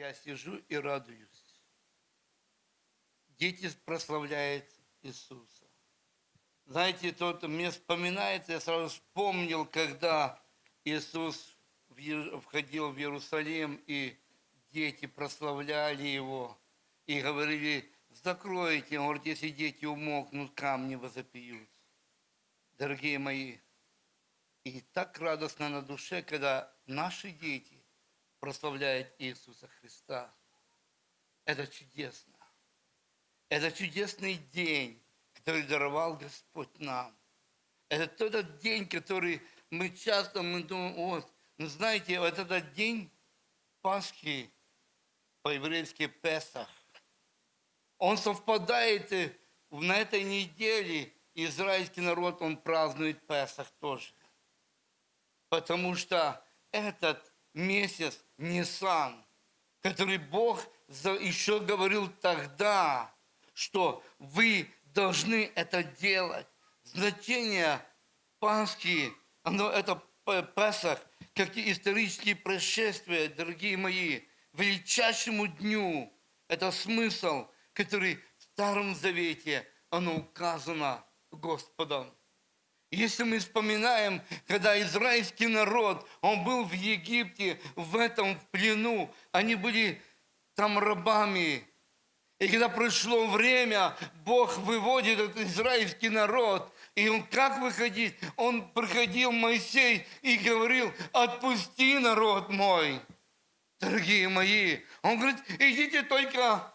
я сижу и радуюсь. Дети прославляют Иисуса. Знаете, тот мне вспоминается, я сразу вспомнил, когда Иисус входил в Иерусалим, и дети прославляли Его, и говорили, закройте, он говорит, если дети умолкнут, камни возопьют. Дорогие мои, и так радостно на душе, когда наши дети прославляют Иисуса Христа. Это чудесно. Это чудесный день, который даровал Господь нам. Это тот день, который мы часто мы думаем, вот, ну знаете, вот этот день Пасхи, по-еврейски Песах, он совпадает на этой неделе, израильский народ, он празднует Песах тоже. Потому что этот месяц Нисан, который Бог еще говорил тогда, что вы должны это делать. Значение Пасхи, оно это Песах, как и исторические происшествия, дорогие мои, величайшему дню. Это смысл, который в Старом Завете, оно указано Господом. Если мы вспоминаем, когда израильский народ, он был в Египте, в этом плену, они были там рабами. И когда пришло время, Бог выводит этот израильский народ, и он как выходить? Он приходил Моисей и говорил, отпусти народ мой, дорогие мои. Он говорит, идите только,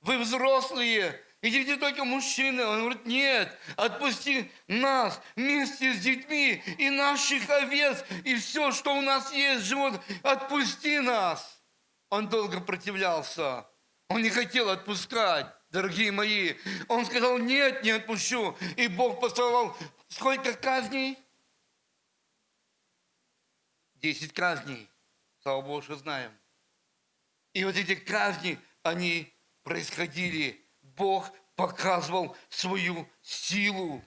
вы взрослые, Идите только мужчины. Он говорит, нет, отпусти нас вместе с детьми и наших овец, и все, что у нас есть, живот, отпусти нас. Он долго противлялся. Он не хотел отпускать, дорогие мои. Он сказал, нет, не отпущу. И Бог посылал сколько казней? Десять казней. Слава Богу, что знаем. И вот эти казни, они происходили Бог показывал свою силу.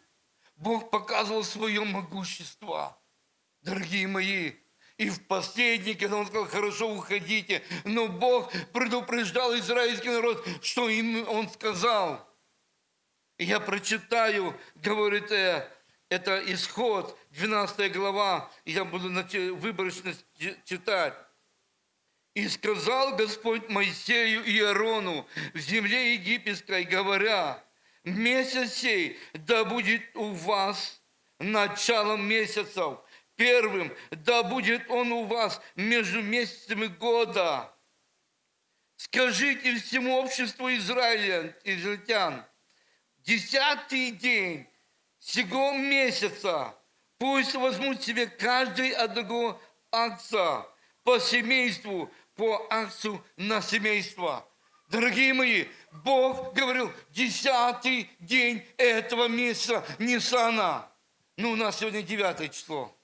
Бог показывал свое могущество. Дорогие мои, и в последний, когда он сказал, хорошо, уходите, но Бог предупреждал израильский народ, что им он сказал. я прочитаю, говорит, э, это исход, 12 глава, я буду выборочно читать. И сказал Господь Моисею и Аарону в земле египетской, говоря, месяц сей да будет у вас началом месяцев, первым да будет он у вас между месяцами года. Скажите всему обществу Израиля, израильтян, десятый день сего месяца пусть возьмут себе каждый одного акция по семейству по акцию на семейство. Дорогие мои, Бог говорил, десятый день этого месяца Ниссана. Ну, у нас сегодня девятое число.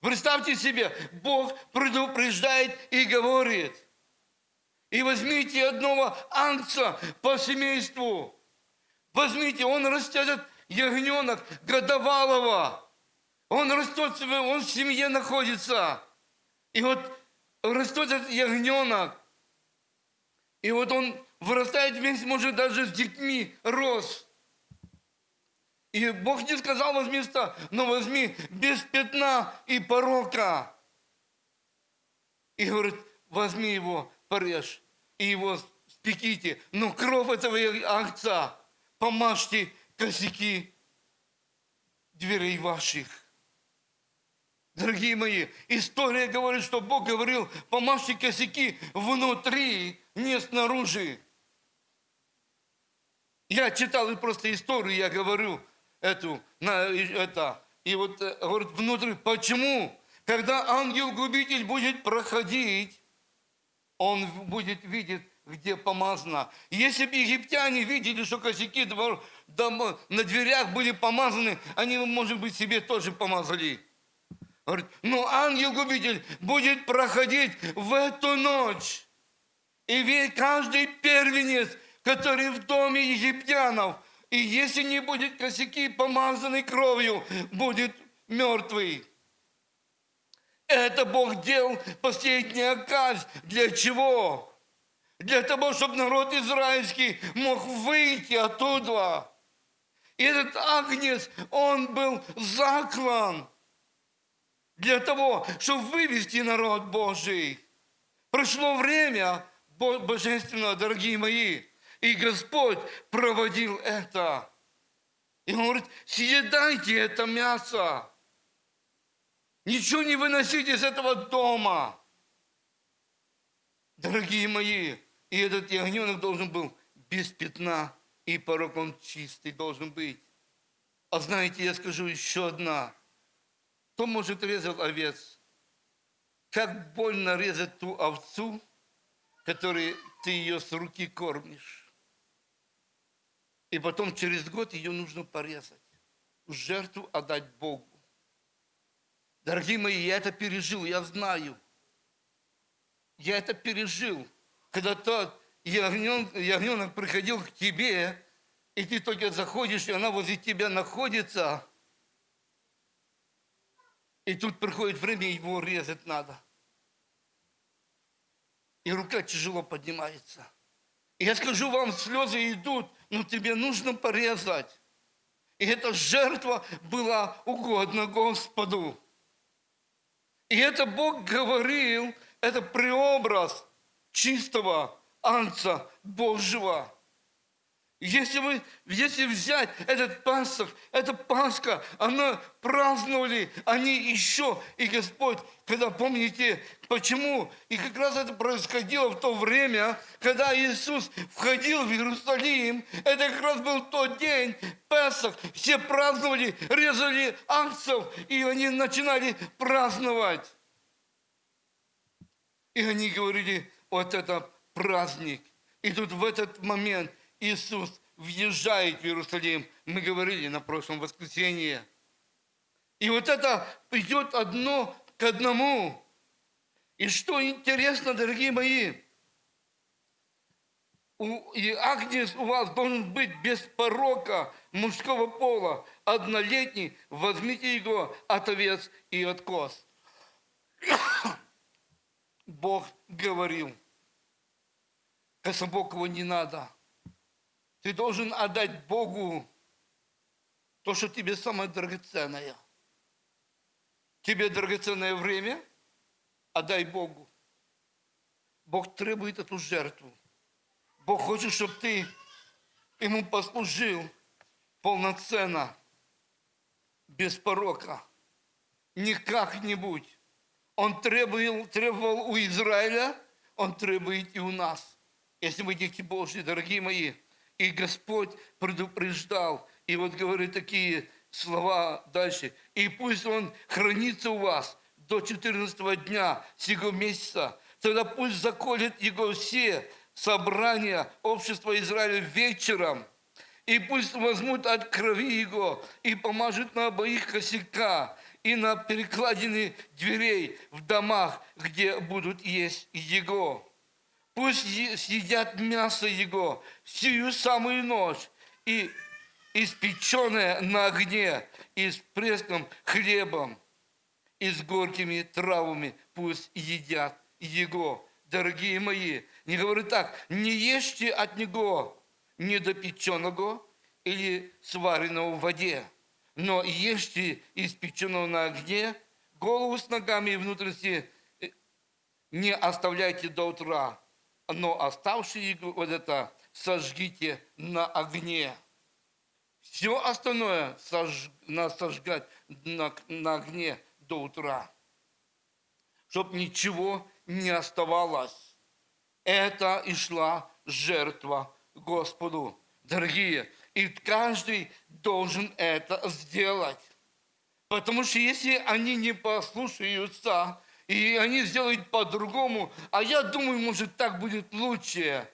Представьте себе, Бог предупреждает и говорит, и возьмите одного ангца по семейству. Возьмите, он растет ягненок годовалого. Он растет, он в семье находится. И вот растет этот ягненок. И вот он вырастает вместе, может, даже с детьми рос. И Бог не сказал возьми ста, но возьми без пятна и порока. И говорит, возьми его, порежь, и его спеките. Но кровь этого акца помажьте косяки дверей ваших. Дорогие мои, история говорит, что Бог говорил, помажьте косяки внутри, не снаружи. Я читал и просто историю, я говорю эту, на, это, и вот э, говорит внутри, почему? Когда ангел-губитель будет проходить, он будет видеть, где помазано. Если бы египтяне видели, что косяки на дверях были помазаны, они, может быть, себе тоже помазали. Говорит, но ангел-губитель будет проходить в эту ночь. И ведь каждый первенец, который в доме египтянов, и если не будет косяки помазанной кровью, будет мертвый. Это Бог делал последняя казнь. Для чего? Для того, чтобы народ израильский мог выйти оттуда. И этот агнец, он был заклан для того, чтобы вывести народ Божий. Прошло время божественно, дорогие мои, и Господь проводил это. И Он говорит, съедайте это мясо. Ничего не выносите из этого дома. Дорогие мои, и этот ягненок должен был без пятна и порог он чистый должен быть. А знаете, я скажу еще одна. Кто может резать овец? Как больно резать ту овцу, которой ты ее с руки кормишь. И потом через год ее нужно порезать, жертву отдать Богу. Дорогие мои, я это пережил, я знаю. Я это пережил. Когда тот ягненок, ягненок приходил к тебе, и ты только заходишь, и она возле тебя находится, и тут приходит время, его резать надо. И рука тяжело поднимается. И я скажу вам, слезы идут, но тебе нужно порезать. И эта жертва была угодна Господу. И это Бог говорил, это преобраз чистого Анца Божьего. Если, вы, если взять этот Пасх, эта Пасха, она праздновали они еще, и Господь, когда помните, почему, и как раз это происходило в то время, когда Иисус входил в Иерусалим, это как раз был тот день, Песах, все праздновали, резали акцев, и они начинали праздновать. И они говорили, вот это праздник. И тут в этот момент – Иисус въезжает в Иерусалим. Мы говорили на прошлом воскресенье. И вот это идет одно к одному. И что интересно, дорогие мои, и Агнец у вас должен быть без порока мужского пола, однолетний, возьмите его от овец и от коз. Бог говорил, его не надо – ты должен отдать Богу то, что тебе самое драгоценное. Тебе драгоценное время, отдай Богу. Бог требует эту жертву. Бог хочет, чтобы ты ему послужил полноценно, без порока, не как-нибудь. Он требовал, требовал у Израиля, он требует и у нас. Если мы дети Божьи, дорогие мои – и Господь предупреждал. И вот говорит такие слова дальше. И пусть Он хранится у вас до 14 дня сего месяца. Тогда пусть заколет его все собрания общества Израиля вечером. И пусть возьмут от крови его и помажут на обоих косяка и на перекладины дверей в домах, где будут есть его. Пусть съедят мясо его сию самую ночь и испеченное на огне, и с преском хлебом, и с горькими травами пусть едят его. Дорогие мои, не говорю так, не ешьте от него недопеченного или сваренного в воде, но ешьте испеченного на огне, голову с ногами и внутренности э, не оставляйте до утра, но оставшие вот это сожгите на огне. Все остальное сож, надо сожгать на, на огне до утра, чтобы ничего не оставалось. Это и шла жертва Господу. Дорогие, и каждый должен это сделать. Потому что если они не послушаются, и они сделают по-другому. А я думаю, может, так будет лучше.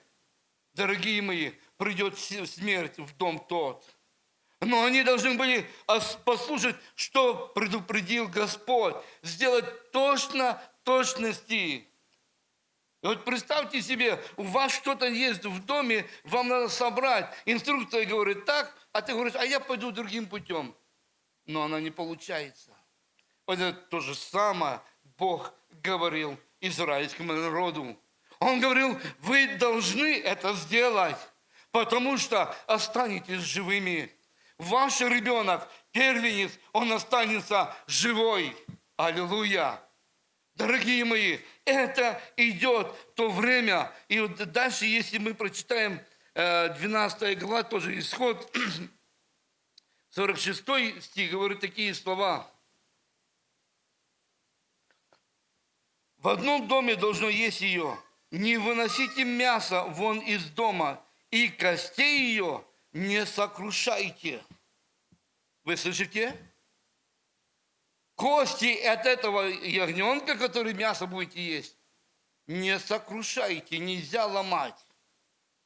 Дорогие мои, придет смерть в дом тот. Но они должны были послушать, что предупредил Господь. Сделать точно точности. И вот представьте себе, у вас что-то есть в доме, вам надо собрать. Инструкция говорит так, а ты говоришь, а я пойду другим путем. Но она не получается. Вот это то же самое Бог говорил израильскому народу. Он говорил, вы должны это сделать, потому что останетесь живыми. Ваш ребенок, первенец, он останется живой. Аллилуйя. Дорогие мои, это идет то время. И вот дальше, если мы прочитаем 12 глава, тоже исход, 46 стих говорит такие слова. В одном доме должно есть ее. Не выносите мясо вон из дома, и костей ее не сокрушайте. Вы слышите? Кости от этого ягненка, который мясо будете есть, не сокрушайте, нельзя ломать.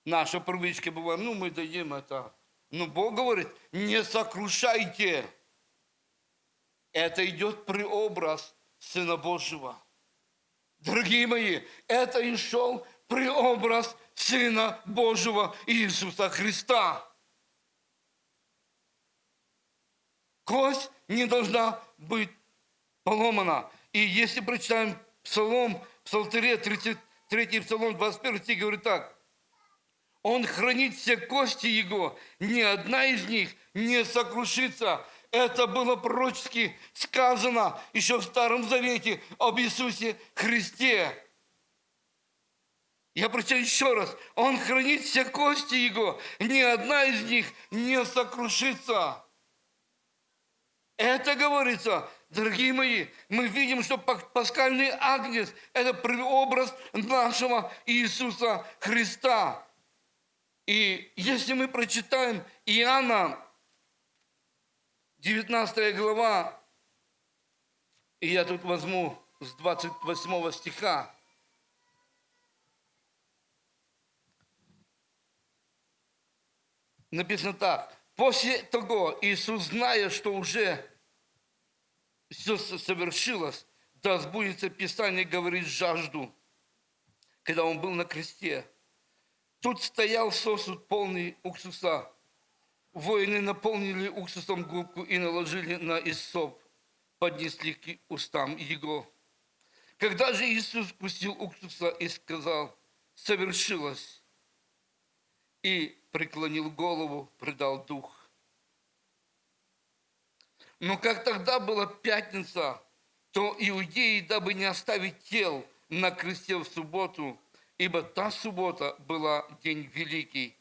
Наша привычка бывает, ну мы дадим это. Но Бог говорит, не сокрушайте. Это идет преобраз Сына Божьего. Дорогие мои, это и шел преобраз Сына Божьего Иисуса Христа. Кость не должна быть поломана. И если прочитаем Псалом, Псалтыре, 33 Псалом, 21 стих, говорит так. Он хранит все кости Его, ни одна из них не сокрушится. Это было пророчески сказано еще в Старом Завете об Иисусе Христе. Я прочитаю еще раз. Он хранит все кости Его, ни одна из них не сокрушится. Это говорится, дорогие мои, мы видим, что пасхальный агнец – это преобраз нашего Иисуса Христа. И если мы прочитаем Иоанна 19 глава, и я тут возьму с 28 стиха. Написано так. После того Иисус, зная, что уже все совершилось, да сбудется Писание, говорит, жажду, когда Он был на кресте. Тут стоял сосуд полный уксуса, Воины наполнили уксусом губку и наложили на Исоп, поднесли к устам его. Когда же Иисус вкусил уксуса и сказал, совершилось, и преклонил голову, предал дух. Но как тогда была пятница, то иудеи, дабы не оставить тел на кресте в субботу, ибо та суббота была день великий,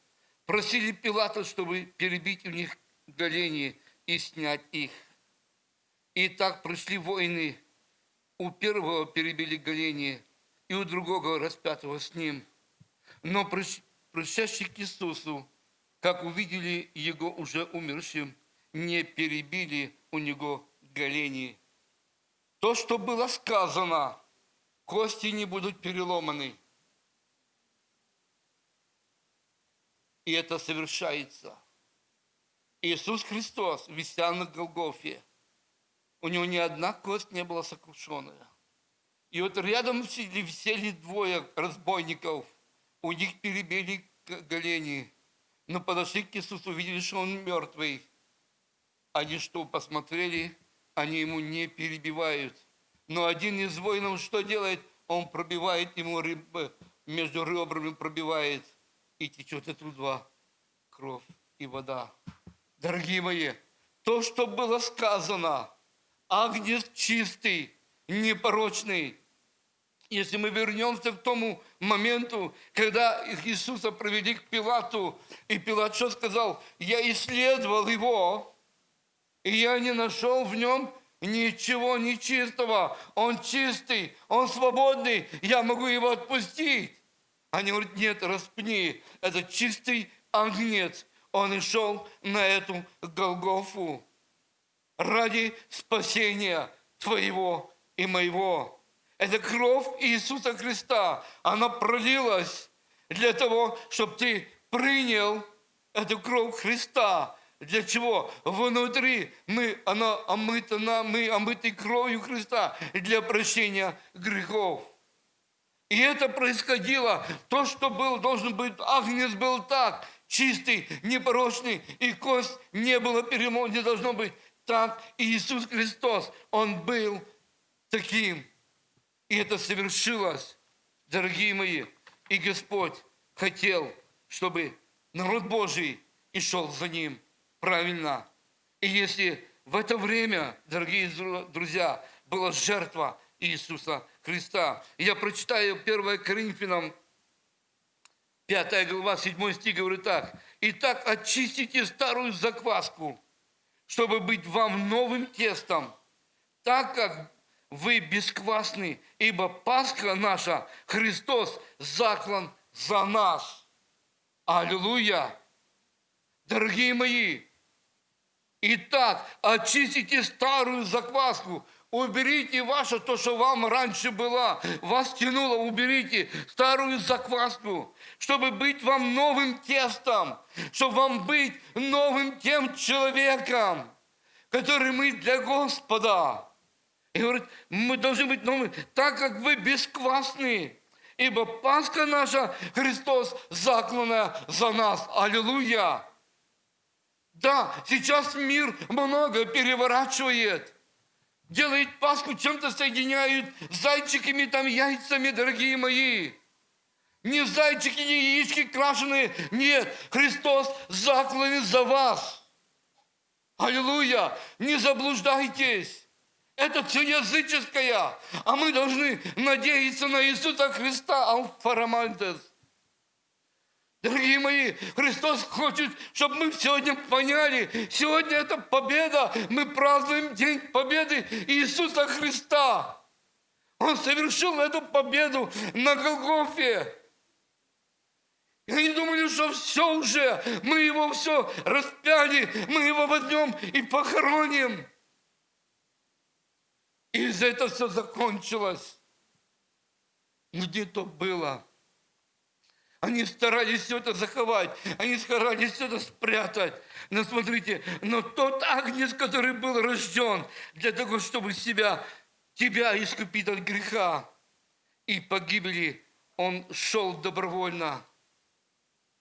Просили Пилата, чтобы перебить у них голени и снять их. И так пришли воины. У первого перебили голени, и у другого распятого с ним. Но пришедшие к Иисусу, как увидели его уже умершим, не перебили у него голени. То, что было сказано, кости не будут переломаны – И это совершается. Иисус Христос, вися на Голгофе, у него ни одна кость не была сокрушенная. И вот рядом висели двое разбойников, у них перебили голени, но подошли к Иисусу, увидели, что он мертвый. Они что, посмотрели, они ему не перебивают. Но один из воинов что делает? Он пробивает ему рыбы, между ребрами пробивает – и течет оттуда кровь и вода. Дорогие мои, то, что было сказано, агнец чистый, непорочный. Если мы вернемся к тому моменту, когда Иисуса провели к Пилату, и Пилат что сказал? Я исследовал его, и я не нашел в нем ничего нечистого. Он чистый, он свободный, я могу его отпустить. Они говорят, нет, распни, это чистый огнец. Он и шел на эту Голгофу ради спасения твоего и моего. Это кровь Иисуса Христа. Она пролилась для того, чтобы ты принял эту кровь Христа. Для чего? Внутри мы, она омыта, мы омыты кровью Христа для прощения грехов. И это происходило, то, что был, должен быть, агнец был так, чистый, непорочный, и кость не было перемон, не должно быть так. И Иисус Христос, Он был таким. И это совершилось, дорогие мои. И Господь хотел, чтобы народ Божий и шел за ним правильно. И если в это время, дорогие друзья, была жертва Иисуса Христа. Я прочитаю 1 Коринфянам 5 глава, 7 стих говорит так. «Итак, очистите старую закваску, чтобы быть вам новым тестом, так как вы бесквасны, ибо Пасха наша, Христос, заклан за нас». Аллилуйя! Дорогие мои, итак, очистите старую закваску, Уберите ваше, то, что вам раньше было, вас тянуло, уберите старую закваску, чтобы быть вам новым тестом, чтобы вам быть новым тем человеком, который мы для Господа. И говорит, мы должны быть новыми, так как вы бесквасны, ибо Пасха наша, Христос, закланная за нас. Аллилуйя! Да, сейчас мир много переворачивает – делает Пасху, чем-то соединяют зайчиками, там, яйцами, дорогие мои. Не зайчики, не яички крашеные. Нет, Христос закланен за вас. Аллилуйя! Не заблуждайтесь. Это все языческое. А мы должны надеяться на Иисуса Христа. Алфарамантес. Дорогие мои, Христос хочет, чтобы мы сегодня поняли, сегодня это победа, мы празднуем День Победы Иисуса Христа. Он совершил эту победу на Голгофе. И они думали, что все уже, мы его все распяли, мы его возьмем и похороним. И из этого все закончилось. Где то было? Они старались все это заховать, они старались все это спрятать. Но смотрите, но тот агнец, который был рожден для того, чтобы себя, тебя искупить от греха и погибели, он шел добровольно.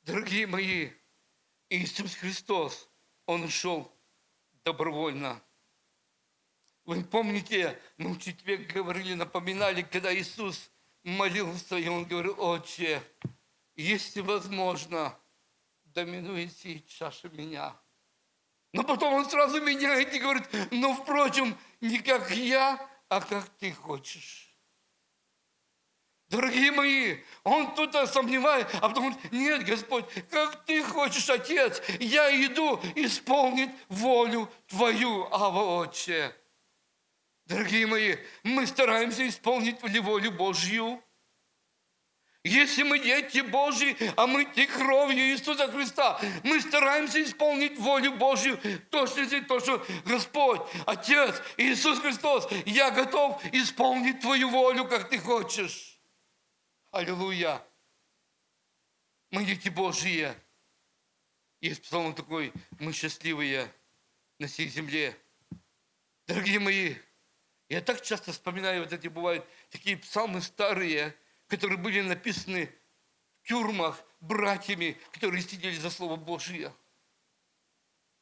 Дорогие мои, Иисус Христос, Он шел добровольно. Вы помните, мы в четверг говорили, напоминали, когда Иисус молился, и Он говорил, Отче, если возможно, доминуйте чаша меня. Но потом он сразу меняет и говорит, ну, впрочем, не как я, а как ты хочешь. Дорогие мои, он тут сомневается, а потом говорит, нет, Господь, как ты хочешь, Отец, я иду исполнить волю Твою, Ава Отче. Дорогие мои, мы стараемся исполнить волю Божью. Если мы дети Божьи, а мы те кровью Иисуса Христа, мы стараемся исполнить волю Божью, точно то, что Господь, Отец, Иисус Христос, я готов исполнить Твою волю, как Ты хочешь. Аллилуйя. Мы дети Божьи. Есть псалом такой, мы счастливые на всей земле. Дорогие мои, я так часто вспоминаю, вот эти бывают такие псалмы старые – которые были написаны в тюрьмах братьями, которые сидели за Слово Божие.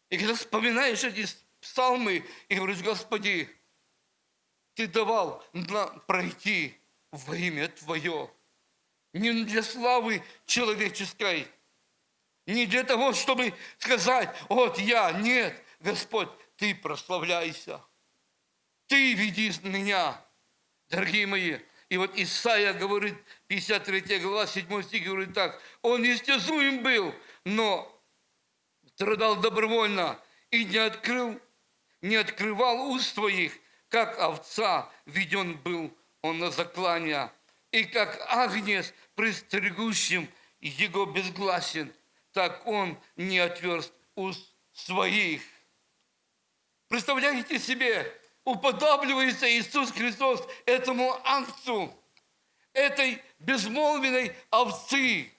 И когда вспоминаешь эти псалмы и говоришь, Господи, Ты давал нам пройти во имя Твое. Не для славы человеческой, не для того, чтобы сказать, вот я, нет, Господь, Ты прославляйся. Ты веди меня. Дорогие мои, и вот Исаия говорит, 53 глава, 7 стих говорит так, он истязуем был, но страдал добровольно и не открыл, не открывал уст своих, как овца веден был он на заклание, и как агнец пристригущим его безгласен, так он не отверст уст своих. Представляете себе, уподобливается Иисус Христос этому акцу, этой безмолвенной овцы.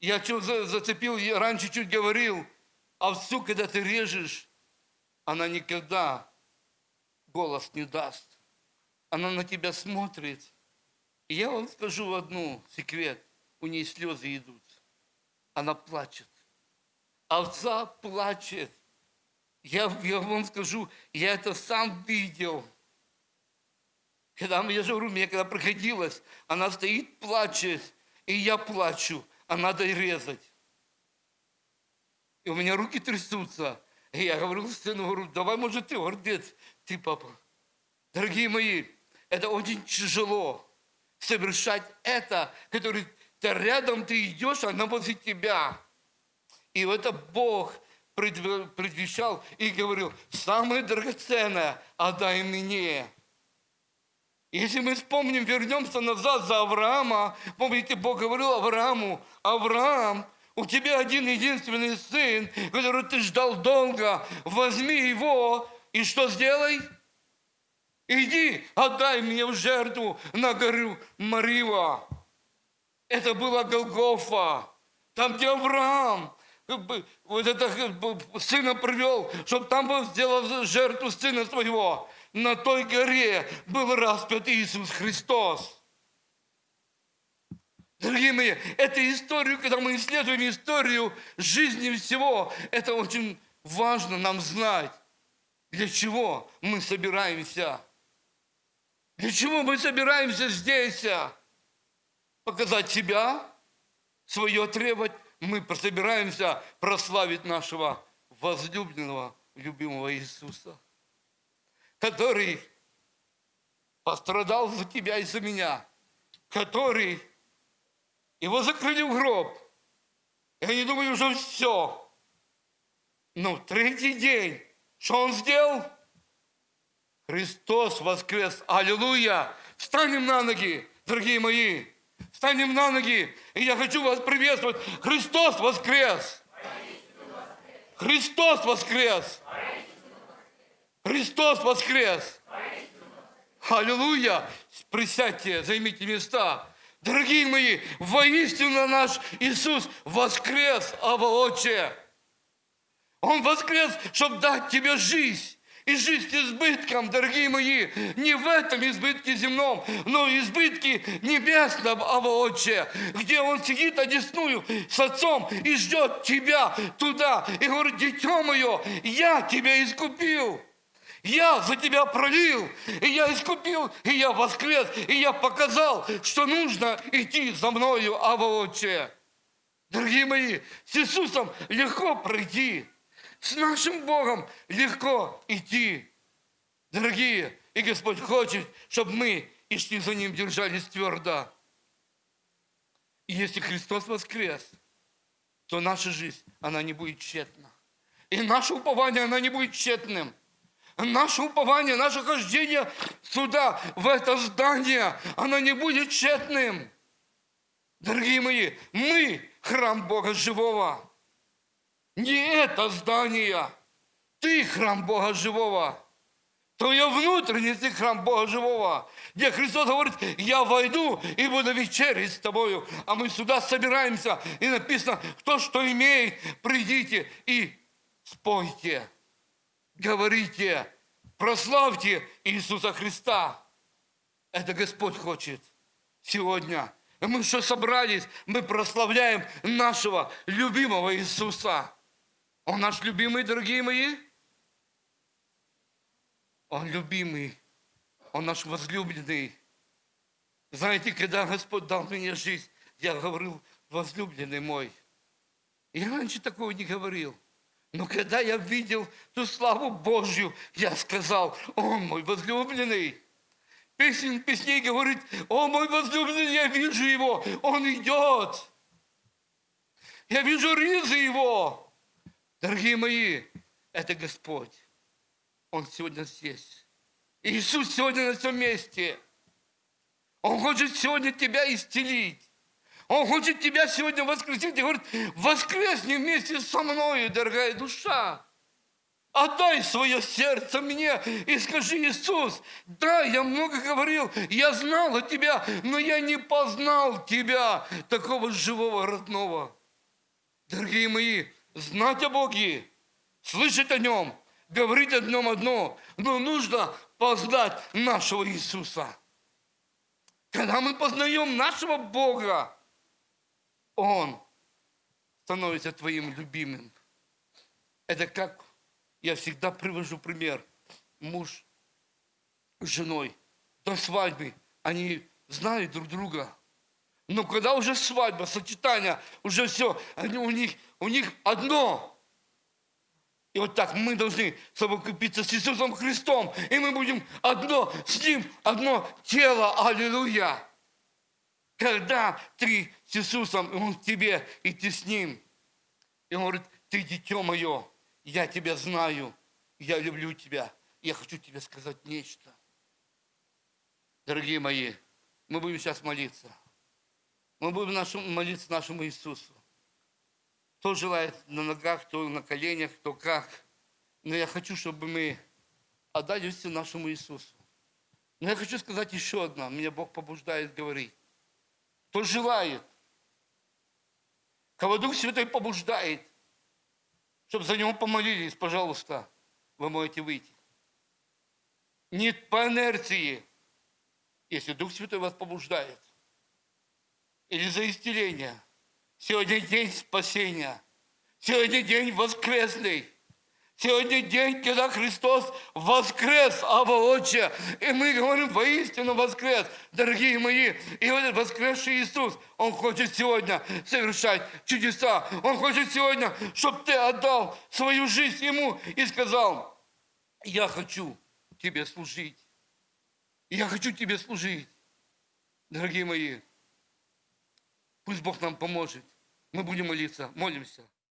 Я что зацепил, я раньше чуть говорил, овцу, когда ты режешь, она никогда голос не даст. Она на тебя смотрит. И я вам скажу одну секрет. У нее слезы идут. Она плачет. Овца плачет. Я, я вам скажу, я это сам видел. Когда я же говорю, мне когда приходилось, она стоит, плачет, и я плачу, а надо резать. И у меня руки трясутся. И я говорю сыну, говорю, давай, может, ты, говорит, дед, ты, папа. Дорогие мои, это очень тяжело совершать это, который ты рядом, ты идешь, она возле тебя. И это Бог предвещал и говорил, самое драгоценное отдай мне. Если мы вспомним, вернемся назад за Авраама, помните, Бог говорил Аврааму, Авраам, у тебя один единственный сын, который ты ждал долго, возьми его и что сделай? Иди, отдай мне в жертву на гору Марива. Это была Голгофа. Там, где Авраам вот это сына привел, чтобы там сделал жертву сына своего. На той горе был распят Иисус Христос. Дорогие мои, эту историю, когда мы исследуем историю жизни всего, это очень важно нам знать, для чего мы собираемся. Для чего мы собираемся здесь? Показать себя, свое требовать. Мы собираемся прославить нашего возлюбленного, любимого Иисуса, который пострадал за тебя и за меня, который его закрыли в гроб. И они думали, уже все. Но третий день, что он сделал? Христос воскрес. Аллилуйя! Встанем на ноги, дорогие мои. Встанем на ноги. И я хочу вас приветствовать. Христос воскрес! Христос воскрес! Христос воскрес! Аллилуйя! Присядьте, займите места. Дорогие мои, воистину наш Иисус воскрес, Аваотче. Он воскрес, чтобы дать тебе жизнь. И жизнь избытком, дорогие мои, не в этом избытке земном, но избытке небесном, Аваотче, где Он сидит одесную с Отцом и ждет тебя туда. И говорит, дитя мое, я тебя искупил. Я за тебя пролил, и я искупил, и я воскрес, и я показал, что нужно идти за мною, Ава Отче. Дорогие мои, с Иисусом легко пройти, с нашим Богом легко идти. Дорогие, и Господь хочет, чтобы мы и за Ним, держались твердо. И если Христос воскрес, то наша жизнь, она не будет тщетна. И наше упование, она не будет тщетным наше упование, наше хождение сюда, в это здание, оно не будет тщетным. Дорогие мои, мы храм Бога живого. Не это здание. Ты храм Бога живого. Твое внутренний ты храм Бога живого. Где Христос говорит, я войду и буду вечерить с тобою. А мы сюда собираемся. И написано, кто что имеет, придите и спойте говорите, прославьте Иисуса Христа. Это Господь хочет сегодня. И мы что собрались, мы прославляем нашего любимого Иисуса. Он наш любимый, дорогие мои. Он любимый. Он наш возлюбленный. Знаете, когда Господь дал мне жизнь, я говорил, возлюбленный мой. Я раньше такого не говорил. Но когда я видел ту славу Божью, я сказал, о мой возлюбленный, Песен песней говорит, о мой возлюбленный, я вижу его, он идет. Я вижу ризы его. Дорогие мои, это Господь. Он сегодня здесь. Иисус сегодня на этом месте. Он хочет сегодня тебя исцелить. Он хочет тебя сегодня воскресить и говорит, воскресни вместе со мной, дорогая душа. Отдай свое сердце мне и скажи, Иисус, да, я много говорил, я знал о тебя, но я не познал тебя, такого живого, родного. Дорогие мои, знать о Боге, слышать о Нем, говорить о Нем одно, но нужно познать нашего Иисуса. Когда мы познаем нашего Бога, он становится твоим любимым. Это как, я всегда привожу пример, муж с женой. до свадьбы они знают друг друга. Но когда уже свадьба, сочетание, уже все, они, у, них, у них одно. И вот так мы должны совокупиться с Иисусом Христом. И мы будем одно с Ним, одно тело. Аллилуйя. Когда ты с Иисусом, и Он в тебе, и ты с Ним. И Он говорит, ты дитё мое, я тебя знаю, я люблю тебя. Я хочу тебе сказать нечто. Дорогие мои, мы будем сейчас молиться. Мы будем нашему- молиться нашему Иисусу. Кто желает на ногах, кто на коленях, кто как. Но я хочу, чтобы мы отдали все нашему Иисусу. Но я хочу сказать еще одно. Меня Бог побуждает говорить. Кто желает, кого Дух Святой побуждает, чтобы за него помолились, пожалуйста, вы можете выйти. Не по инерции, если Дух Святой вас побуждает. Или за исцеление. Сегодня день спасения. Сегодня день воскресный. Сегодня день, когда Христос воскрес, Ава Отче. И мы говорим, воистину воскрес, дорогие мои. И этот воскресший Иисус, Он хочет сегодня совершать чудеса. Он хочет сегодня, чтобы ты отдал свою жизнь Ему и сказал, я хочу тебе служить. Я хочу тебе служить. Дорогие мои, пусть Бог нам поможет. Мы будем молиться, молимся.